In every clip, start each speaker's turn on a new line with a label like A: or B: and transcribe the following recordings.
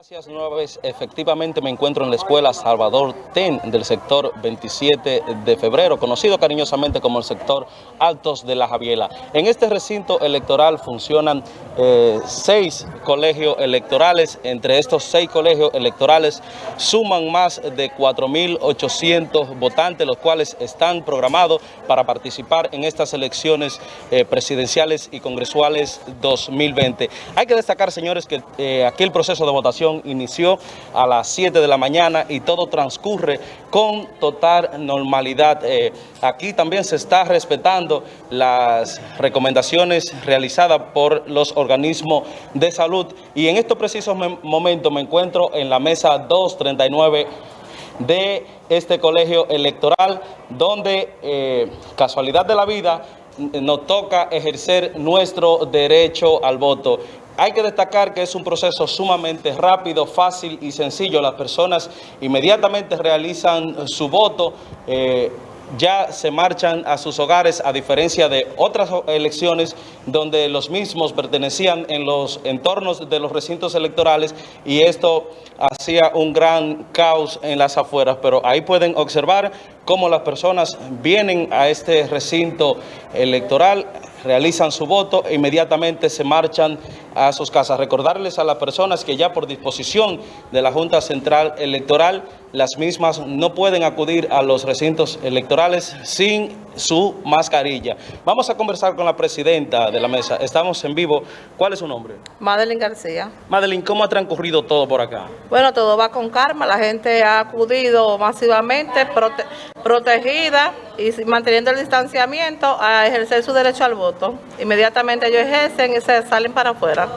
A: Gracias nueva vez. Efectivamente me encuentro en la escuela Salvador Ten del sector 27 de febrero, conocido cariñosamente como el sector Altos de la Javiela. En este recinto electoral funcionan eh, seis colegios electorales. Entre estos seis colegios electorales suman más de 4.800 votantes, los cuales están programados para participar en estas elecciones eh, presidenciales y congresuales 2020. Hay que destacar, señores, que eh, aquí el proceso de votación inició a las 7 de la mañana y todo transcurre con total normalidad. Eh, aquí también se está respetando las recomendaciones realizadas por los organismos de salud y en estos precisos momentos me encuentro en la mesa 239 de este colegio electoral donde eh, casualidad de la vida nos toca ejercer nuestro derecho al voto. Hay que destacar que es un proceso sumamente rápido, fácil y sencillo. Las personas inmediatamente realizan su voto, eh, ya se marchan a sus hogares, a diferencia de otras elecciones donde los mismos pertenecían en los entornos de los recintos electorales y esto hacía un gran caos en las afueras. Pero ahí pueden observar cómo las personas vienen a este recinto electoral realizan su voto e inmediatamente se marchan a sus casas. Recordarles a las personas que ya por disposición de la Junta Central Electoral, las mismas no pueden acudir a los recintos electorales sin su mascarilla. Vamos a conversar con la presidenta de la mesa. Estamos en vivo. ¿Cuál es su nombre?
B: Madeline García.
A: Madeline, ¿cómo ha transcurrido todo por acá?
B: Bueno, todo va con calma. La gente ha acudido masivamente, protegida y manteniendo el distanciamiento a ejercer su derecho al voto. Inmediatamente ellos ejercen y se salen para afuera.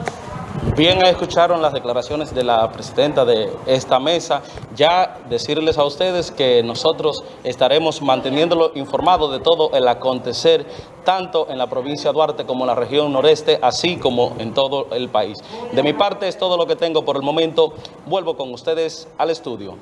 A: Bien, escucharon las declaraciones de la presidenta de esta mesa. Ya decirles a ustedes que nosotros estaremos manteniéndolo informado de todo el acontecer, tanto en la provincia de Duarte como en la región noreste, así como en todo el país. De mi parte es todo lo que tengo por el momento. Vuelvo con ustedes al estudio.